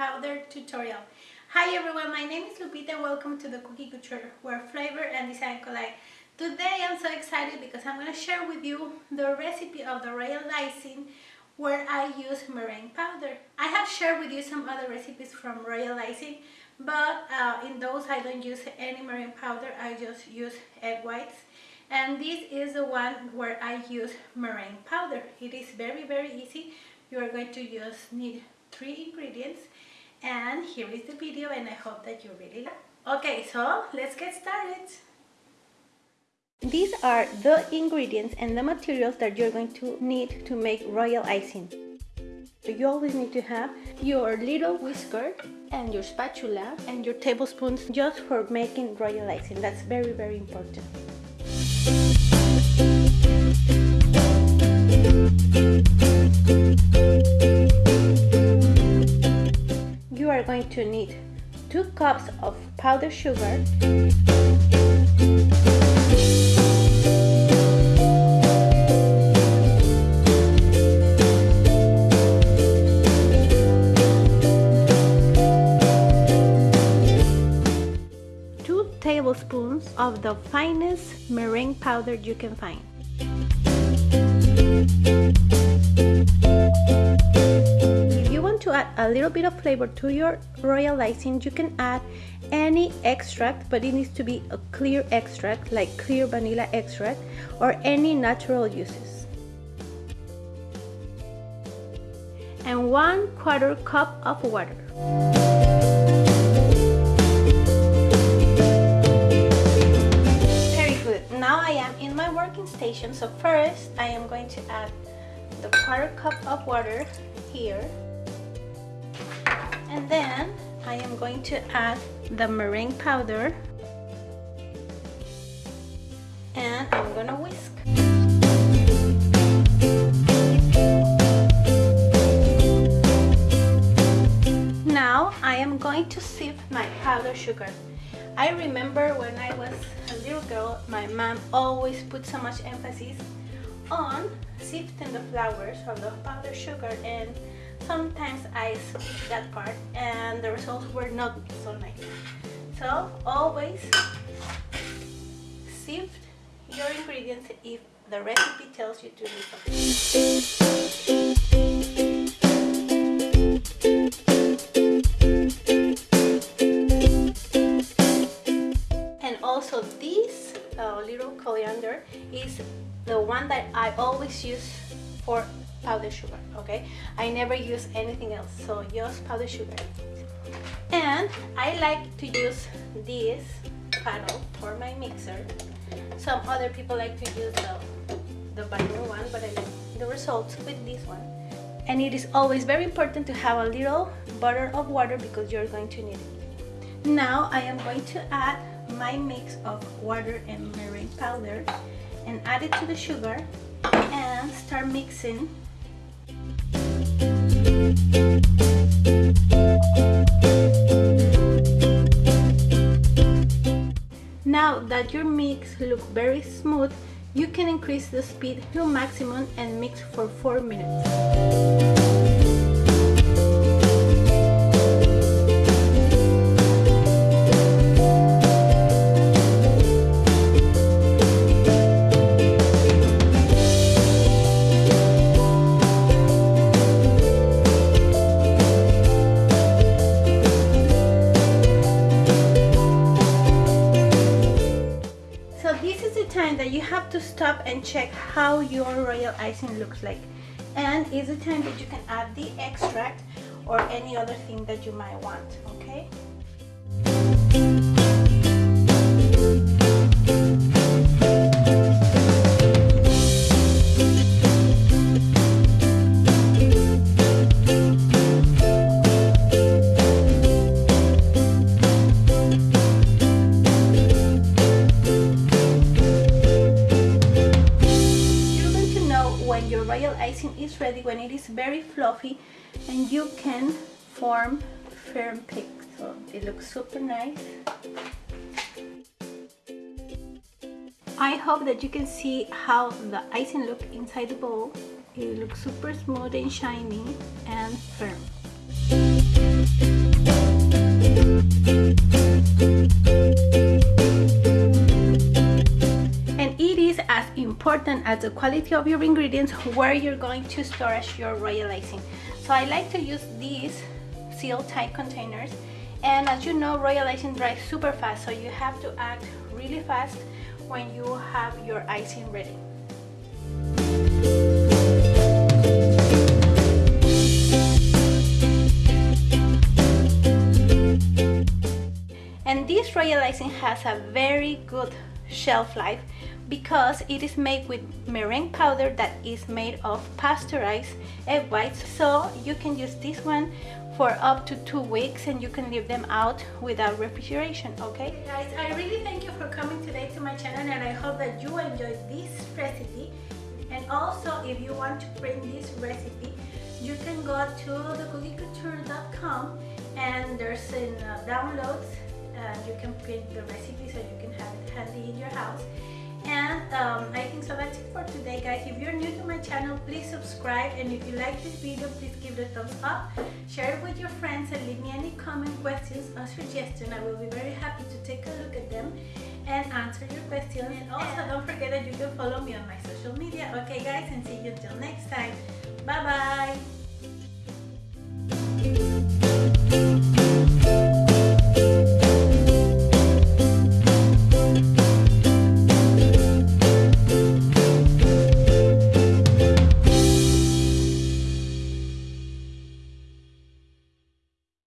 powder tutorial. Hi everyone, my name is Lupita welcome to the Cookie Couture where flavor and design collide. Today I'm so excited because I'm going to share with you the recipe of the royal icing where I use meringue powder. I have shared with you some other recipes from royal icing but uh, in those I don't use any meringue powder, I just use egg whites and this is the one where I use meringue powder. It is very very easy. You are going to just need three ingredients and here is the video and I hope that you really like Okay, so let's get started. These are the ingredients and the materials that you're going to need to make royal icing. So you always need to have your little whisker and your spatula and your tablespoons just for making royal icing. That's very, very important. To need 2 cups of powdered sugar 2 tablespoons of the finest meringue powder you can find. Add a little bit of flavor to your royal icing, you can add any extract, but it needs to be a clear extract, like clear vanilla extract, or any natural juices. And one quarter cup of water. Very good. Now I am in my working station so first I am going to add the quarter cup of water here going to add the meringue powder. And I'm gonna whisk. Now I am going to sieve my powdered sugar. I remember when I was a little girl, my mom always put so much emphasis on sifting the flours or the powdered sugar and sometimes I skipped that part and the results were not so nice. So always sift your ingredients if the recipe tells you to do so. And also this uh, little coriander is the one that I always use for powdered sugar okay? I never use anything else so just powdered sugar. And I like to use this paddle for my mixer. Some other people like to use the the vinyl one but I like the results with this one. And it is always very important to have a little butter of water because you're going to need it. Now I am going to add my mix of water and meringue powder and add it to the sugar and start mixing Now that your mix looks very smooth, you can increase the speed to maximum and mix for 4 minutes. To stop and check how your royal icing looks like. And is the time that you can add the extract or any other thing that you might want okay icing is ready when it is very fluffy and you can form firm peaks so it looks super nice. I hope that you can see how the icing look inside the bowl. It looks super smooth and shiny and firm as the quality of your ingredients where you're going to store your royal icing. So I like to use these seal tight containers and as you know royal icing dries super fast so you have to act really fast when you have your icing ready. And this royal icing has a very good shelf life because it is made with meringue powder that is made of pasteurized egg whites. So you can use this one for up to two weeks and you can leave them out without refrigeration okay? Guys i really thank you for coming today to my channel and i hope that you enjoyed this recipe. And also if you want to print this recipe you can go to thecookiecouture.com and there's in uh, downloads uh, you can print the recipe so you can have it handy in your house and um, I think so that's it for today guys if you're new to my channel please subscribe and if you like this video please give it a thumbs up share it with your friends and leave me any comment questions or suggestions. I will be very happy to take a look at them and answer your questions. And also don't forget that you can follow me on my social media. Okay guys and see you until next time. Bye bye